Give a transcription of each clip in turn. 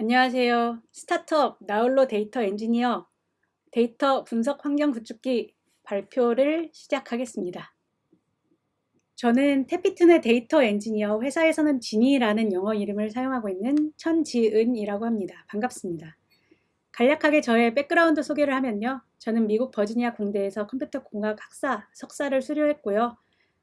안녕하세요. 스타트업 나홀로 데이터 엔지니어 데이터 분석 환경 구축기 발표를 시작하겠습니다. 저는 태피툰의 데이터 엔지니어 회사에서는 지니라는 영어 이름을 사용하고 있는 천지은이라고 합니다. 반갑습니다. 간략하게 저의 백그라운드 소개를 하면요. 저는 미국 버지니아 공대에서 컴퓨터 공학 학사 석사를 수료했고요.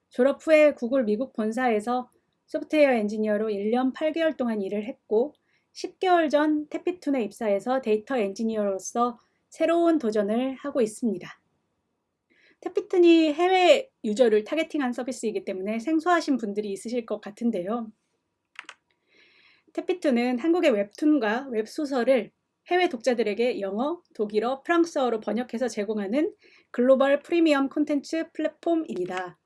졸업 후에 구글 미국 본사에서 소프트웨어 엔지니어로 1년 8개월 동안 일을 했고 10개월 전 태피툰에 입사해서 데이터 엔지니어로서 새로운 도전을 하고 있습니다. 태피툰이 해외 user를 targeting한 서비스이기 때문에 생소하신 분들이 있으실 것 같은데요. 태피툰은 한국의 웹툰과 웹소설을 해외 독자들에게 영어, 독일어, 프랑스어로 번역해서 제공하는 글로벌 프리미엄 콘텐츠 플랫폼입니다.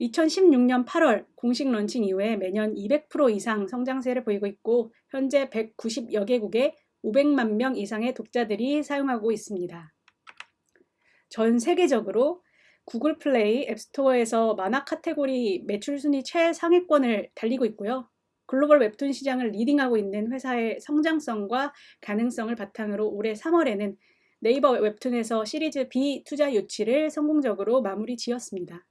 2016년 8월 공식 런칭 이후에 매년 200% 이상 성장세를 보이고 있고 현재 190여 개국에 500만 명 이상의 독자들이 사용하고 있습니다. 전 세계적으로 Google Play App Store에서 만화 카테고리 매출 순위 최상위권을 달리고 있고요. 글로벌 웹툰 시장을 leading하고 있는 회사의 성장성과 가능성을 바탕으로 올해 3월에는 네이버 웹툰에서 시리즈 B 투자 유치를 성공적으로 마무리 지었습니다.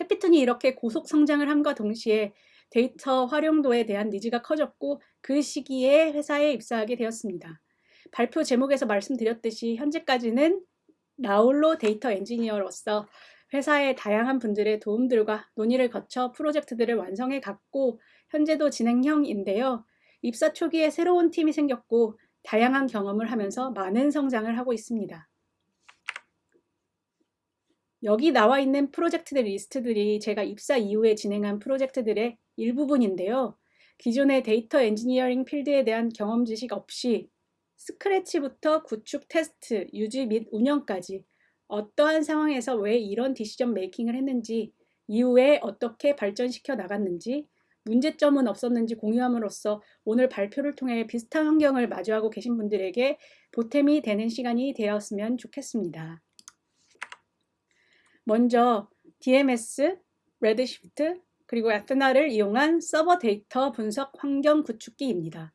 태피툰이 이렇게 고속 성장을 함과 동시에 데이터 활용도에 대한 needs가 커졌고 그 시기에 회사에 입사하게 되었습니다. 발표 제목에서 말씀드렸듯이 현재까지는 나홀로 데이터 엔지니어로서 회사의 다양한 분들의 도움들과 논의를 거쳐 프로젝트들을 완성해 갔고 현재도 진행형인데요. 입사 초기에 새로운 팀이 생겼고 다양한 경험을 하면서 많은 성장을 하고 있습니다. 여기 나와 있는 프로젝트들 리스트들이 제가 입사 이후에 진행한 프로젝트들의 일부분인데요. 기존의 데이터 엔지니어링 필드에 대한 경험 지식 없이 scratch부터 구축 테스트, 유지 및 운영까지 어떠한 상황에서 왜 이런 decision making을 했는지 이후에 어떻게 발전시켜 나갔는지 문제점은 없었는지 공유함으로써 오늘 발표를 통해 비슷한 환경을 마주하고 계신 분들에게 보탬이 되는 시간이 되었으면 좋겠습니다. 먼저 DMS, Redshift, 그리고 Athena를 이용한 서버 데이터 분석 환경 구축기입니다.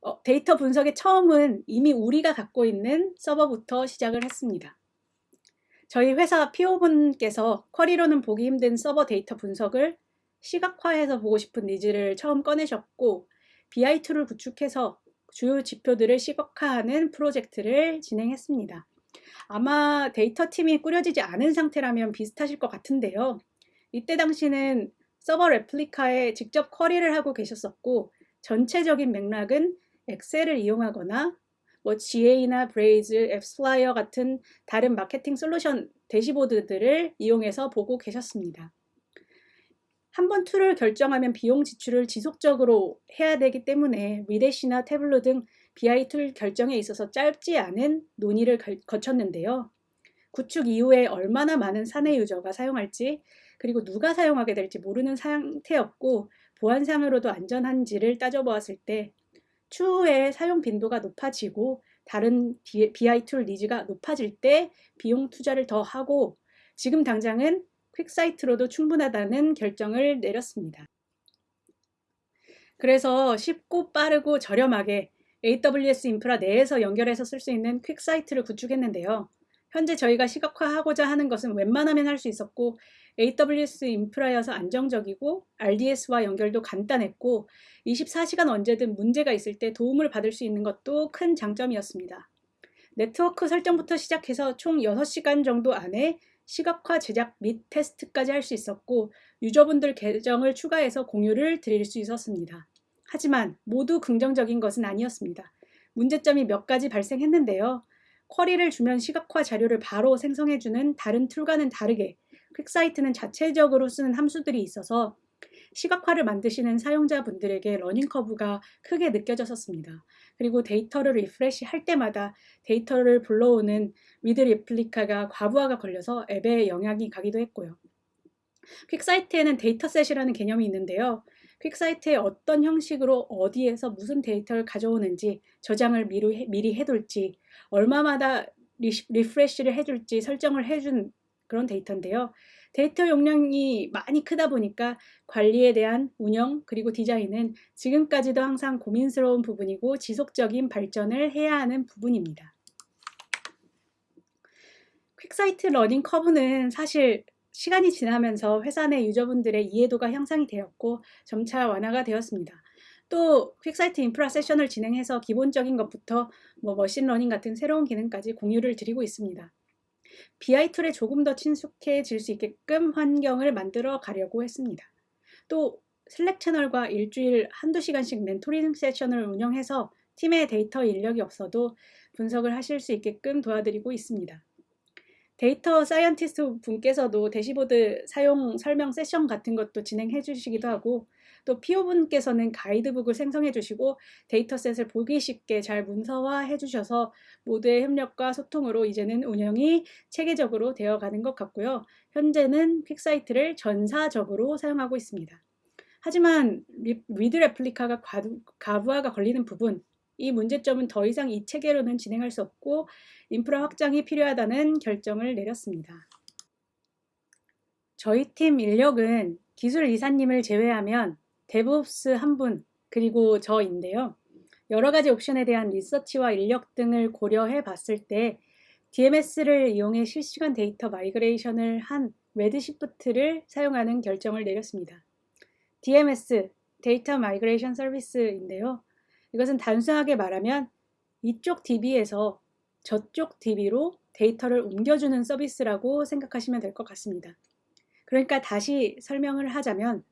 어, 데이터 분석의 처음은 이미 우리가 갖고 있는 서버부터 시작을 했습니다. 저희 회사 PO분께서 query로는 보기 힘든 서버 데이터 분석을 시각화해서 보고 싶은 needs를 처음 꺼내셨고 BI2를 구축해서 주요 지표들을 시각화하는 프로젝트를 진행했습니다. 아마 데이터 팀이 꾸려지지 않은 상태라면 비슷하실 것 같은데요. 이때 당시는 서버 replica에 직접 query를 하고 계셨었고 전체적인 맥락은 Excel을 이용하거나 뭐 GA나 Braze, AppsFlyer 같은 다른 마케팅 솔루션 dashboard들을 이용해서 보고 계셨습니다. 한 번 tool을 결정하면 비용 지출을 지속적으로 해야 되기 때문에 Redash나 Tableau 등 BI tool 결정에 있어서 짧지 않은 논의를 거쳤는데요. 구축 이후에 얼마나 많은 사내 user가 사용할지 그리고 누가 사용하게 될지 모르는 상태였고 보안상으로도 안전한지를 따져보았을 때 추후에 사용 빈도가 높아지고 다른 BI 툴 니즈가 높아질 때 비용 투자를 더 하고 지금 당장은 퀵사이트로도 충분하다는 결정을 내렸습니다. 그래서 쉽고 빠르고 저렴하게 AWS 인프라 내에서 연결해서 쓸 수 있는 퀵사이트를 구축했는데요. 현재 저희가 시각화하고자 하는 것은 웬만하면 할 수 있었고 AWS 인프라여서 안정적이고 RDS와 연결도 간단했고 24시간 언제든 문제가 있을 때 도움을 받을 수 있는 것도 큰 장점이었습니다. 네트워크 설정부터 시작해서 총 6시간 정도 안에 시각화 제작 및 테스트까지 할 수 있었고 user분들 계정을 추가해서 공유를 드릴 수 있었습니다. 하지만 모두 긍정적인 것은 아니었습니다. 문제점이 몇 가지 발생했는데요. query를 주면 시각화 자료를 바로 생성해주는 다른 tool과는 다르게 QuickSight는 자체적으로 쓰는 함수들이 있어서 시각화를 만드시는 사용자분들에게 learning curve가 크게 느껴졌었습니다. 그리고 데이터를 refresh 할 때마다 데이터를 불러오는 read replica가 과부하가 걸려서 앱에 영향이 가기도 했고요. QuickSight에는 dataset이라는 개념이 있는데요. QuickSight에 어떤 형식으로 어디에서 무슨 데이터를 가져오는지 저장을 미리, 미리 해둘지 얼마마다 리, refresh를 해줄지 설정을 해준 그런 데이터인데요. 데이터 용량이 많이 크다 보니까 관리에 대한 운영 그리고 디자인은 지금까지도 항상 고민스러운 부분이고 지속적인 발전을 해야 하는 부분입니다. QuickSight learning curve는 사실 시간이 지나면서 회사 내 유저분들의 이해도가 향상이 되었고 점차 완화가 되었습니다. 또 QuickSight 인프라 세션을 진행해서 기본적인 것부터 뭐 machine learning 같은 새로운 기능까지 공유를 드리고 있습니다. BI 툴에 조금 더 친숙해질 수 있게끔 환경을 만들어 가려고 했습니다. 또 Slack 채널과 일주일 한두 시간씩 멘토링 세션을 운영해서 팀의 데이터 인력이 없어도 분석을 하실 수 있게끔 도와드리고 있습니다. data scientist 분께서도 대시보드 사용 설명 세션 같은 것도 진행해 주시기도 하고 또 PO분께서는 가이드북을 생성해 주시고 dataset을 보기 쉽게 잘 문서화해 주셔서 모두의 협력과 소통으로 이제는 운영이 체계적으로 되어가는 것 같고요. 현재는 QuickSight를 전사적으로 사용하고 있습니다. 하지만 read replica가 과부하가 걸리는 부분 이 문제점은 더 이상 이 체계로는 진행할 수 없고 인프라 확장이 필요하다는 결정을 내렸습니다. 저희 팀 인력은 기술 이사님을 제외하면 DevOps 한 분, 그리고 저인데요. 여러 가지 옵션에 대한 리서치와 인력 등을 고려해 봤을 때 DMS를 이용해 실시간 데이터 migration을 한 Redshift를 사용하는 결정을 내렸습니다. DMS, Data Migration Service인데요. 이것은 단순하게 말하면 이쪽 DB에서 저쪽 DB로 데이터를 옮겨주는 서비스라고 생각하시면 될 것 같습니다. 그러니까 다시 설명을 하자면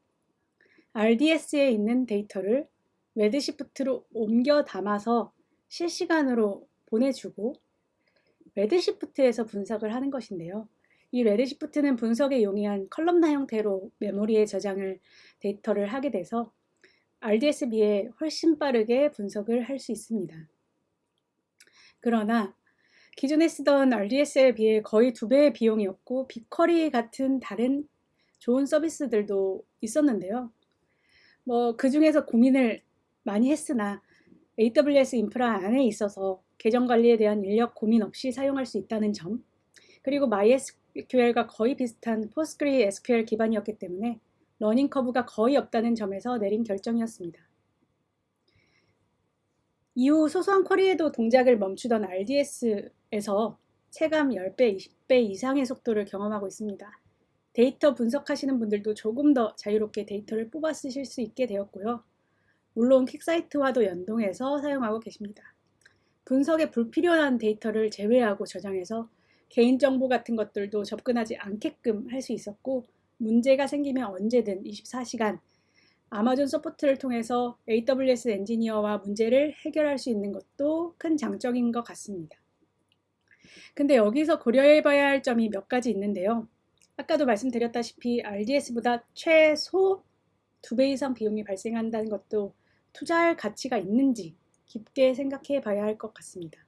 RDS에 있는 데이터를 Redshift로 옮겨 담아서 실시간으로 보내주고 Redshift에서 분석을 하는 것인데요. 이 Redshift는 분석에 용이한 columnar 형태로 메모리에 저장을 데이터를 하게 돼서 RDS에 비해 훨씬 빠르게 분석을 할 수 있습니다. 그러나 기존에 쓰던 RDS에 비해 거의 두 배의 비용이었고 BigQuery 같은 다른 좋은 서비스들도 있었는데요. 뭐 그 중에서 고민을 많이 했으나 AWS 인프라 안에 있어서 계정 관리에 대한 인력 고민 없이 사용할 수 있다는 점 그리고 MySQL과 거의 비슷한 PostgreSQL 기반이었기 때문에 learning curve가 거의 없다는 점에서 내린 결정이었습니다. 이후 소소한 query에도 동작을 멈추던 RDS에서 체감 10배, 20배 이상의 속도를 경험하고 있습니다. 데이터 분석하시는 분들도 조금 더 자유롭게 데이터를 뽑아 쓰실 수 있게 되었고요. 물론 QuickSight와도 연동해서 사용하고 계십니다. 분석에 불필요한 데이터를 제외하고 저장해서 개인정보 같은 것들도 접근하지 않게끔 할 수 있었고 문제가 생기면 언제든 24시간 아마존 support를 통해서 AWS 엔지니어와 문제를 해결할 수 있는 것도 큰 장점인 것 같습니다. 근데 여기서 고려해 봐야 할 점이 몇 가지 있는데요. 아까도 말씀드렸다시피 RDS보다 최소 2배 이상 비용이 발생한다는 것도 투자할 가치가 있는지 깊게 생각해 봐야 할 것 같습니다.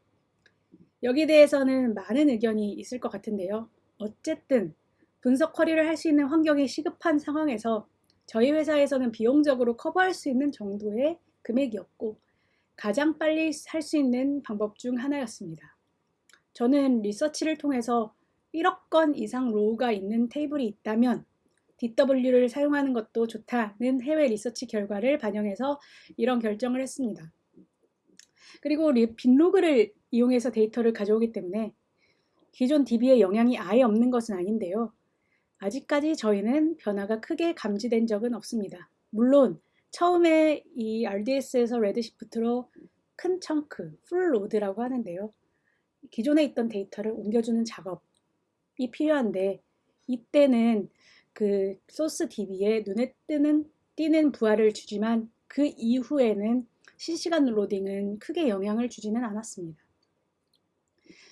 여기 대해서는 많은 의견이 있을 것 같은데요. 어쨌든 분석 커리를 할 수 있는 환경이 시급한 상황에서 저희 회사에서는 비용적으로 커버할 수 있는 정도의 금액이었고 가장 빨리 할 수 있는 방법 중 하나였습니다. 저는 리서치를 통해서 1억 건 이상 로우가 있는 테이블이 있다면 DW를 사용하는 것도 좋다는 해외 리서치 결과를 반영해서 이런 결정을 했습니다. 그리고 binlog를 이용해서 데이터를 가져오기 때문에 기존 DB에 영향이 아예 없는 것은 아닌데요. 아직까지 저희는 변화가 크게 감지된 적은 없습니다. 물론 처음에 이 RDS에서 Redshift로 큰 chunk, full load라고 하는데요. 기존에 있던 데이터를 옮겨주는 작업이 필요한데 이때는 그 소스 DB에 눈에 뜨는 띄는 부하를 주지만 그 이후에는 실시간 로딩은 크게 영향을 주지는 않았습니다.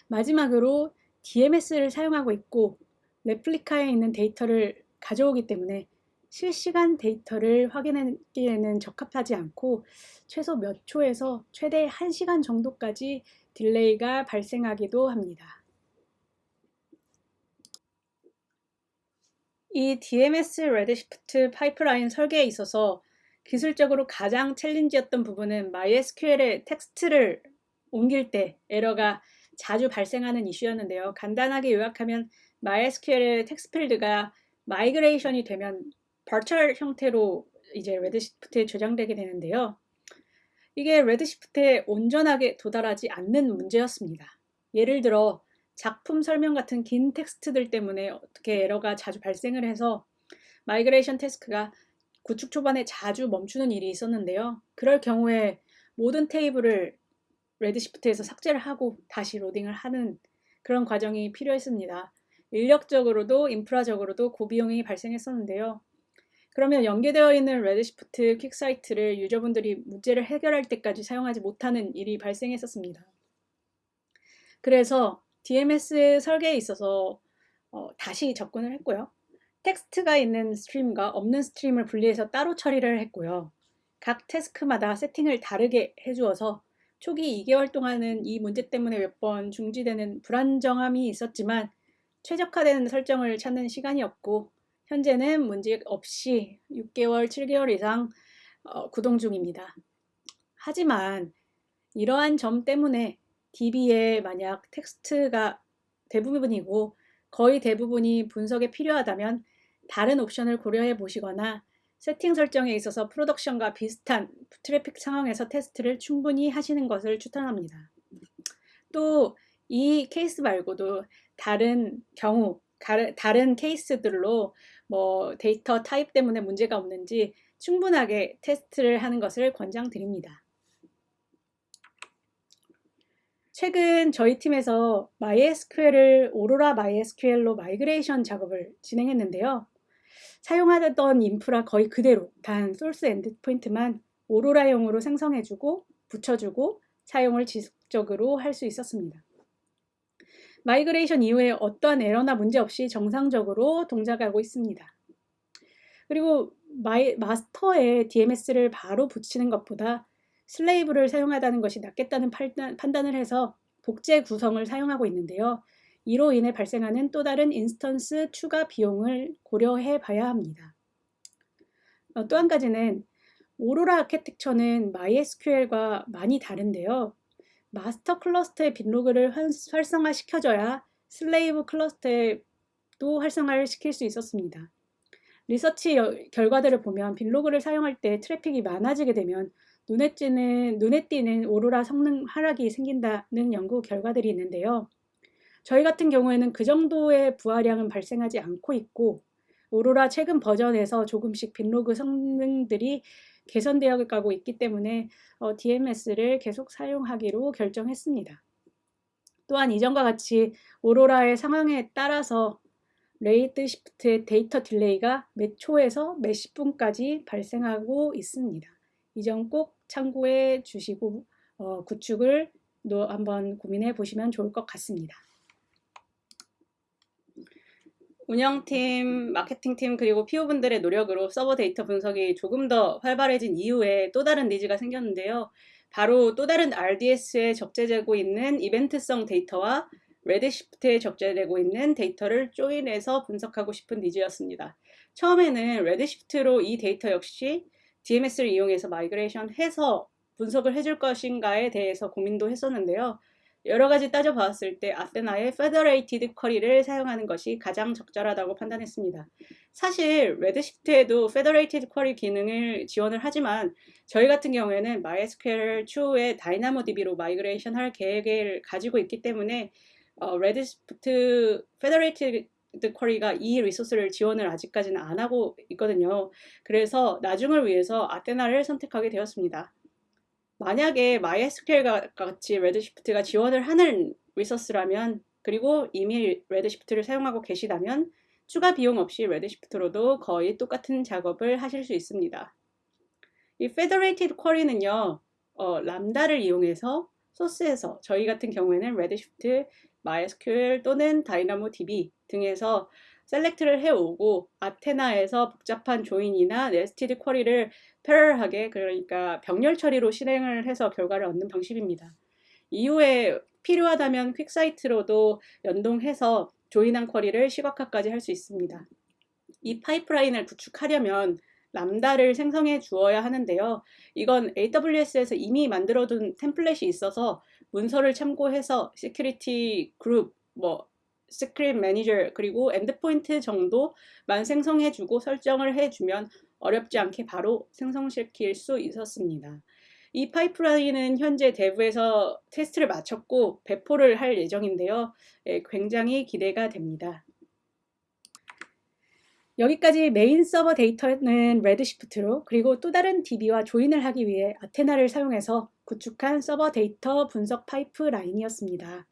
마지막으로 DMS를 사용하고 있고 replica에 있는 데이터를 가져오기 때문에 실시간 데이터를 확인하기에는 적합하지 않고 최소 몇 초에서 최대 1시간 정도까지 delay가 발생하기도 합니다. 이 DMS Redshift 파이프라인 설계에 있어서 기술적으로 가장 challenge였던 부분은 MySQL의 텍스트를 옮길 때 에러가 자주 발생하는 이슈였는데요. 간단하게 요약하면 MySQL의 텍스트 필드가 migration이 되면 varchar 형태로 이제 Redshift에 저장되게 되는데요. 이게 Redshift에 온전하게 도달하지 않는 문제였습니다. 예를 들어 작품 설명 같은 긴 텍스트들 때문에 어떻게 에러가 자주 발생을 해서 migration task가 구축 초반에 자주 멈추는 일이 있었는데요. 그럴 경우에 모든 테이블을 Redshift에서 삭제를 하고 다시 로딩을 하는 그런 과정이 필요했습니다. 인력적으로도 인프라적으로도 고비용이 발생했었는데요. 그러면 연계되어 있는 Redshift QuickSight를 유저분들이 문제를 해결할 때까지 사용하지 못하는 일이 발생했었습니다. 그래서 DMS 설계에 있어서 어, 다시 접근을 했고요. 텍스트가 있는 stream과 없는 stream을 분리해서 따로 처리를 했고요. 각 task마다 세팅을 다르게 해주어서 초기 2개월 동안은 이 문제 때문에 몇 번 중지되는 불안정함이 있었지만 최적화되는 설정을 찾는 시간이 있었고 현재는 문제 없이 6개월, 7개월 이상 어, 구동 중입니다. 하지만 이러한 점 때문에 DB에 만약 텍스트가 대부분이고 거의 대부분이 분석에 필요하다면 다른 옵션을 고려해 보시거나 세팅 설정에 있어서 production과 비슷한 트래픽 상황에서 테스트를 충분히 하시는 것을 추천합니다. 또 이 케이스 말고도 다른 경우, 다른 케이스들로 뭐 데이터 타입 때문에 문제가 없는지 충분하게 테스트를 하는 것을 권장드립니다. 최근 저희 팀에서 MySQL을 Aurora MySQL로 migration 작업을 진행했는데요. 사용하던 인프라 거의 그대로 단 소스 endpoint만 Aurora용으로 생성해주고 붙여주고 사용을 지속적으로 할 수 있었습니다. migration 이후에 어떠한 에러나 문제 없이 정상적으로 동작하고 있습니다. 그리고 마이, 마스터에 DMS를 바로 붙이는 것보다 slave를 사용하다는 것이 낫겠다는 판단, 판단 을 해서 복제 구성을 사용하고 있는데요. 이로 인해 발생하는 또 다른 instance 추가 비용을 고려해 봐야 합니다. 어, 또 한 가지는 Aurora architecture는 MySQL과 많이 다른데요. 마스터 cluster의 binlog를 활성화시켜줘야 slave cluster에도 활성화를 시킬 수 있었습니다. 리서치 결과들을 보면 빈로그를 사용할 때 트래픽이 많아지게 되면 눈에 띄는, 눈에 띄는 오로라 성능 하락이 생긴다는 연구 결과들이 있는데요. 저희 같은 경우에는 그 정도의 부하량은 발생하지 않고 있고 오로라 최근 버전에서 조금씩 빈로그 성능들이 개선되어 가고 있기 때문에 어, DMS를 계속 사용하기로 결정했습니다. 또한 이전과 같이 Aurora의 상황에 따라서 Redshift의 데이터 delay가 몇 초에서 몇십 분까지 발생하고 있습니다. 이 점 꼭 참고해 주시고 어, 구축을 한번 고민해 보시면 좋을 것 같습니다. 운영팀, 마케팅팀 그리고 PO분들의 노력으로 서버 데이터 분석이 조금 더 활발해진 이후에 또 다른 needs가 생겼는데요. 바로 또 다른 RDS에 적재되고 있는 이벤트성 데이터와 Redshift에 적재되고 있는 데이터를 join해서 분석하고 싶은 needs였습니다. 처음에는 Redshift로 이 데이터 역시 DMS를 이용해서 migration 해서 분석을 해줄 것인가에 대해서 고민도 했었는데요. 여러 가지 따져봤을 때 Athena의 Federated Query를 사용하는 것이 가장 적절하다고 판단했습니다. 사실 Redshift에도 Federated Query 기능을 지원을 하지만 저희 같은 경우에는 MySQL 추후에 DynamoDB로 migration 할 계획을 가지고 있기 때문에 어, Redshift Federated Query가 이 resource를 지원을 아직까지는 안 하고 있거든요. 그래서 나중을 위해서 Athena를 선택하게 되었습니다. 만약에 MySQL 같이 Redshift가 지원을 하는 resource라면 그리고 이미 Redshift를 사용하고 계시다면 추가 비용 없이 Redshift로도 거의 똑같은 작업을 하실 수 있습니다. 이 Federated Query는요, 어, Lambda를 이용해서 소스에서 저희 같은 경우에는 Redshift, MySQL 또는 DynamoDB 등에서 select를 해오고 Athena에서 복잡한 join이나 nested query를 parallel하게 그러니까 병렬 처리로 실행을 해서 결과를 얻는 방식입니다. 이후에 필요하다면 QuickSight로도 연동해서 join한 query를 시각화까지 할 수 있습니다. 이 파이프라인을 구축하려면 Lambda를 생성해 주어야 하는데요. 이건 AWS에서 이미 만들어둔 template이 있어서 문서를 참고해서 security group, 뭐 Secret Manager 그리고 endpoint 정도만 생성해주고 설정을 해주면 어렵지 않게 바로 생성시킬 수 있었습니다. 이 파이프라인은 현재 dev에서 테스트를 마쳤고 배포를 할 예정인데요. 예, 굉장히 기대가 됩니다. 여기까지 메인 서버 데이터는 Redshift로 그리고 또 다른 DB와 join을 하기 위해 Athena를 사용해서 구축한 서버 데이터 분석 파이프라인이었습니다.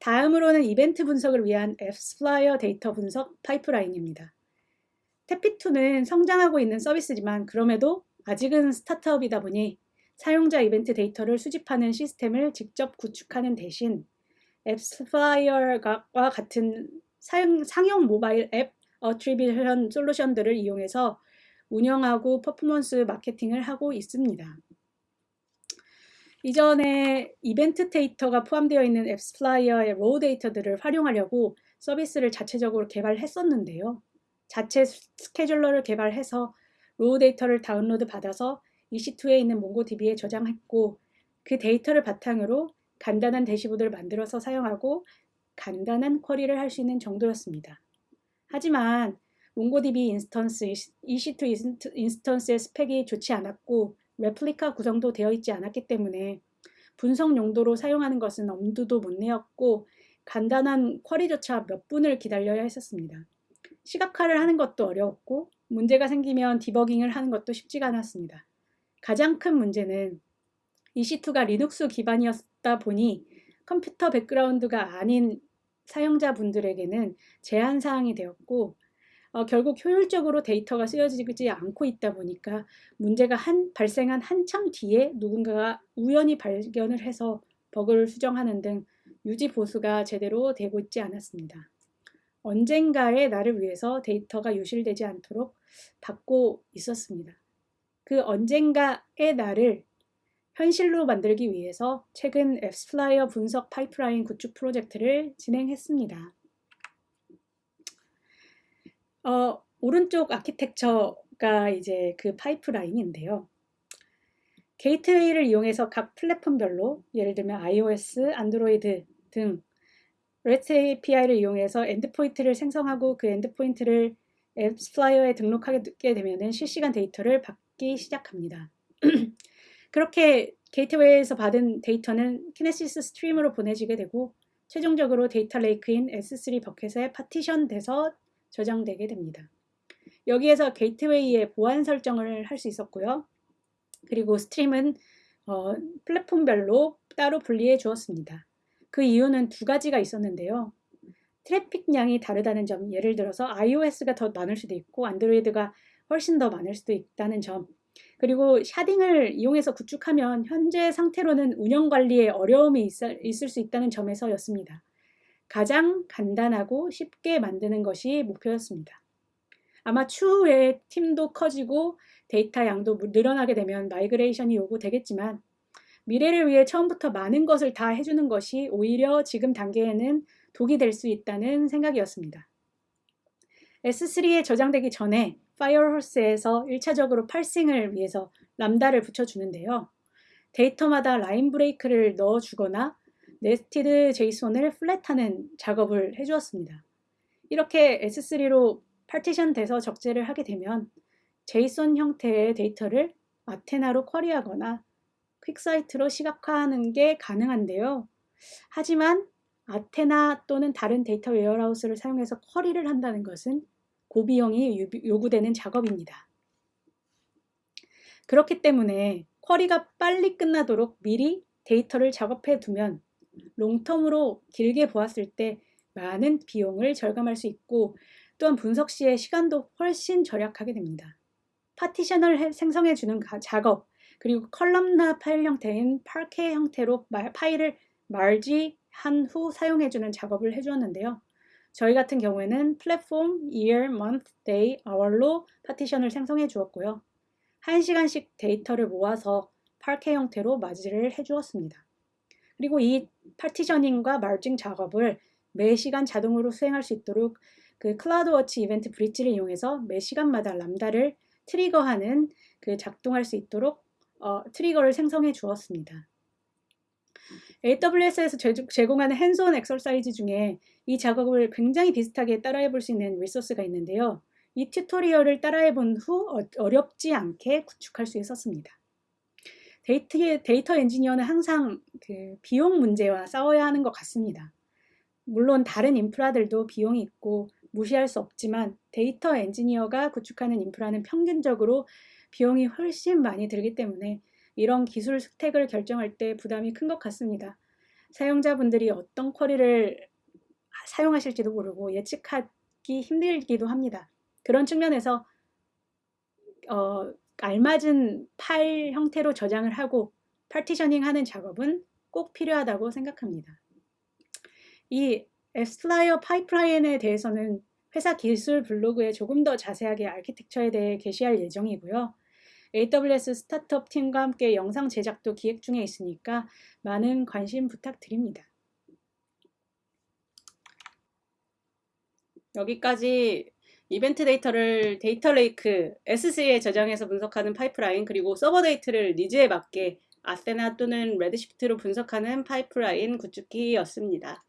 다음으로는 이벤트 분석을 위한 AppsFlyer 데이터 분석 파이프라인입니다. 태피툰은 성장하고 있는 서비스지만 그럼에도 아직은 스타트업이다 보니 사용자 이벤트 데이터를 수집하는 시스템을 직접 구축하는 대신 AppsFlyer와 같은 상용 모바일 앱 attribution 솔루션들을 이용해서 운영하고 퍼포먼스 마케팅을 하고 있습니다. 이전에 이벤트 데이터가 포함되어 있는 AppsFlyer의 raw 데이터들을 활용하려고 서비스를 자체적으로 개발했었는데요. 자체 scheduler를 개발해서 raw 데이터를 다운로드 받아서 EC2에 있는 MongoDB에 저장했고 그 데이터를 바탕으로 간단한 대시보드를 만들어서 사용하고 간단한 query를 할 수 있는 정도였습니다. 하지만 MongoDB instance, EC2 인스턴스의 스펙이 좋지 않았고 레플리카 구성도 되어 있지 않았기 때문에 분석 용도로 사용하는 것은 엄두도 못 내었고 간단한 query조차 몇 분을 기다려야 했었습니다. 시각화를 하는 것도 어려웠고 문제가 생기면 디버깅을 하는 것도 쉽지가 않았습니다. 가장 큰 문제는 EC2가 Linux 기반이었다 보니 컴퓨터 background가 아닌 사용자분들에게는 제한사항이 되었고 어, 결국 효율적으로 데이터가 쓰여지지 않고 있다 보니까 문제가 한, 발생한 한참 뒤에 누군가가 우연히 발견을 해서 버그를 수정하는 등 유지 보수가 제대로 되고 있지 않았습니다. 언젠가의 나를 위해서 데이터가 유실되지 않도록 받고 있었습니다. 그 언젠가의 나를 현실로 만들기 위해서 최근 AppsFlyer 분석 파이프라인 구축 프로젝트를 진행했습니다. 어, 오른쪽 아키텍처가 이제 그 파이프라인인데요. 게이트웨이를 이용해서 각 플랫폼별로 예를 들면 iOS, 안드로이드 등 REST API를 이용해서 endpoint를 생성하고 그 endpoint를 AppsFlyer에 등록하게 되면 실시간 데이터를 받기 시작합니다. 그렇게 게이트웨이에서 받은 데이터는 Kinesis Stream으로 보내지게 되고 최종적으로 data lake인 S3 버켓에 파티션 돼서 저장되게 됩니다. 여기에서 게이트웨이의 보안 설정을 할 수 있었고요. 그리고 stream은 어, 플랫폼별로 따로 분리해 주었습니다. 그 이유는 두 가지가 있었는데요. 트래픽량이 다르다는 점, 예를 들어서 iOS가 더 많을 수도 있고 안드로이드가 훨씬 더 많을 수도 있다는 점, 그리고 sharding을 이용해서 구축하면 현재 상태로는 운영 관리에 어려움이 있을 수 있다는 점에서였습니다. 가장 간단하고 쉽게 만드는 것이 목표였습니다. 아마 추후에 팀도 커지고 데이터 양도 늘어나게 되면 migration이 요구되겠지만 미래를 위해 처음부터 많은 것을 다 해주는 것이 오히려 지금 단계에는 독이 될 수 있다는 생각이었습니다. S3에 저장되기 전에 Firehose에서 1차적으로 parsing을 위해서 Lambda를 붙여주는데요. 데이터마다 line break를 넣어주거나 nested JSON을 flat하는 작업을 해주었습니다. 이렇게 S3로 partition 돼서 적재를 하게 되면 JSON 형태의 데이터를 Athena로 query하거나 QuickSight로 시각화하는 게 가능한데요. 하지만 아테나 또는 다른 data warehouse를 사용해서 query를 한다는 것은 고비용이 요구되는 작업입니다. 그렇기 때문에 query가 빨리 끝나도록 미리 데이터를 작업해 두면 long-term으로 길게 보았을 때 많은 비용을 절감할 수 있고 또한 분석 시의 시간도 훨씬 절약하게 됩니다. partition을 생성해 주는 작업 그리고 columnar 파일 형태인 Parquet 형태로 파일을 merge한 후 사용해 주는 작업을 해 주었는데요. 저희 같은 경우에는 플랫폼, year, month, day, hour로 partition을 생성해 주었고요. 1시간씩 데이터를 모아서 Parquet 형태로 맞이를 해 주었습니다. 그리고 이 partitioning과 merging 작업을 매 시간 자동으로 수행할 수 있도록 그 CloudWatch EventBridge를 이용해서 매 시간마다 Lambda를 trigger하는 그 작동할 수 있도록 어, trigger를 생성해 주었습니다. AWS에서 제공하는 hands-on exercise 중에 이 작업을 굉장히 비슷하게 따라해 볼 수 있는 resource가 있는데요. 이 tutorial을 따라해 본 후 어, 어렵지 않게 구축할 수 있었습니다. 데이터, 데이터 엔지니어는 항상 그 비용 문제와 싸워야 하는 것 같습니다. 물론 다른 인프라들도 비용이 있고 무시할 수 없지만 데이터 엔지니어가 구축하는 인프라는 평균적으로 비용이 훨씬 많이 들기 때문에 이런 기술 stack을 결정할 때 부담이 큰 것 같습니다. 사용자분들이 어떤 query를 사용하실지도 모르고 예측하기 힘들기도 합니다. 그런 측면에서 어, 알맞은 파일 형태로 저장을 하고 partitioning 하는 작업은 꼭 필요하다고 생각합니다. 이 AppsFlyer 파이프라인에 대해서는 회사 기술 블로그에 조금 더 자세하게 아키텍처에 대해 게시할 예정이고요. AWS 스타트업 팀과 함께 영상 제작도 기획 중에 있으니까 많은 관심 부탁드립니다. 여기까지 이벤트 데이터를 data lake S3에 저장해서 분석하는 파이프라인 그리고 서버 데이터를 needs에 맞게 아세나 또는 Redshift로 분석하는 파이프라인 구축기였습니다.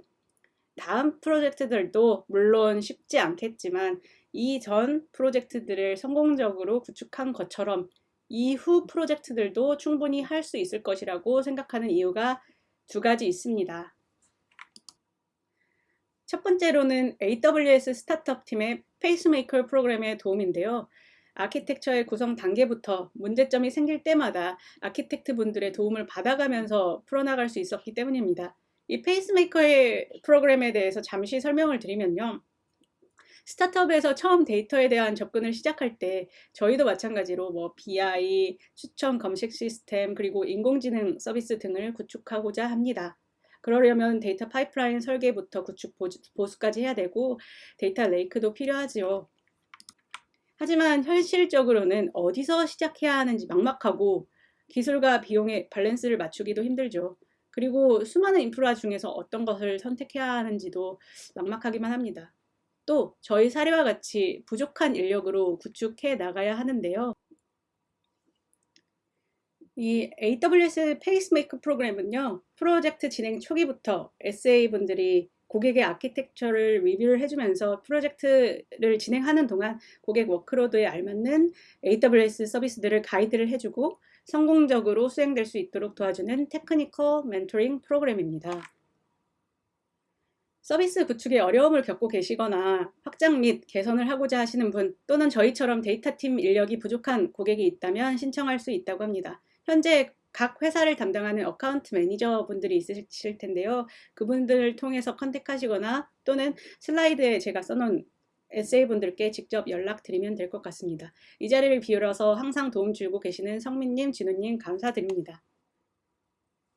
다음 프로젝트들도 물론 쉽지 않겠지만 이전 프로젝트들을 성공적으로 구축한 것처럼 이후 프로젝트들도 충분히 할 수 있을 것이라고 생각하는 이유가 두 가지 있습니다. 첫 번째로는 AWS 스타트업 팀의 페이스메이커 프로그램의 도움인데요. 아키텍처의 구성 단계부터 문제점이 생길 때마다 architect 분들의 도움을 받아가면서 풀어나갈 수 있었기 때문입니다. 이 페이스메이커의 프로그램에 대해서 잠시 설명을 드리면요. 스타트업에서 처음 데이터에 대한 접근을 시작할 때 저희도 마찬가지로 뭐 BI, 추천 검색 시스템, 그리고 인공지능 서비스 등을 구축하고자 합니다. 그러려면 데이터 파이프라인 설계부터 구축 보수까지 해야 되고 data lake도 필요하지요. 하지만 현실적으로는 어디서 시작해야 하는지 막막하고 기술과 비용의 밸런스를 맞추기도 힘들죠. 그리고 수많은 인프라 중에서 어떤 것을 선택해야 하는지도 막막하기만 합니다. 또 저희 사례와 같이 부족한 인력으로 구축해 나가야 하는데요. 이 AWS 페이스메이커 프로그램은요. 프로젝트 진행 초기부터 SA분들이 고객의 아키텍처를 리뷰를 해주면서 프로젝트를 진행하는 동안 고객 workload에 알맞는 AWS 서비스들을 가이드를 해주고 성공적으로 수행될 수 있도록 도와주는 technical mentoring 프로그램입니다. 서비스 구축에 어려움을 겪고 계시거나 확장 및 개선을 하고자 하시는 분 또는 저희처럼 데이터팀 인력이 부족한 고객이 있다면 신청할 수 있다고 합니다. 현재 각 회사를 담당하는 account 매니저 분들이 있으실 텐데요. 그분들을 통해서 contact하시거나 또는 슬라이드에 제가 써놓은 SA분들께 직접 연락드리면 될 것 같습니다. 이 자리를 빌어서 항상 도움 주고 계시는 성민님, 진우님 감사드립니다.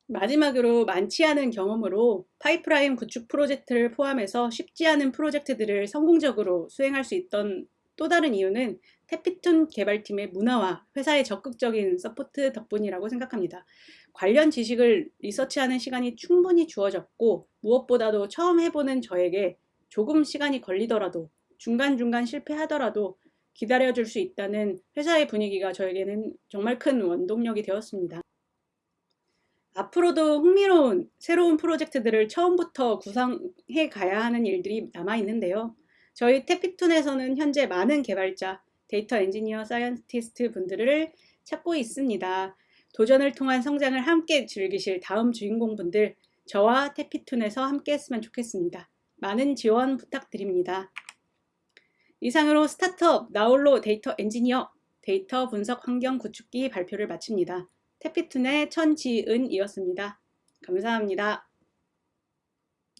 마지막으로 많지 않은 경험으로 파이프라인 구축 프로젝트를 포함해서 쉽지 않은 프로젝트들을 성공적으로 수행할 수 있던 또 다른 이유는 태피툰 개발팀의 문화와 회사의 적극적인 support 덕분이라고 생각합니다. 관련 지식을 리서치하는 시간이 충분히 주어졌고 무엇보다도 처음 해보는 저에게 조금 시간이 걸리더라도 중간중간 실패하더라도 기다려줄 수 있다는 회사의 분위기가 저에게는 정말 큰 원동력이 되었습니다. 앞으로도 흥미로운 새로운 프로젝트들을 처음부터 구상해 가야 하는 일들이 남아 있는데요. 저희 태피툰에서는 현재 많은 개발자, 데이터 엔지니어, scientist 분들을 찾고 있습니다. 도전을 통한 성장을 함께 즐기실 다음 주인공분들 저와 태피툰에서 함께 했으면 좋겠습니다. 많은 지원 부탁드립니다. 이상으로 스타트업 나홀로 데이터 엔지니어 데이터 분석 환경 구축기 발표를 마칩니다. 태피툰의 천지은이었습니다. 감사합니다.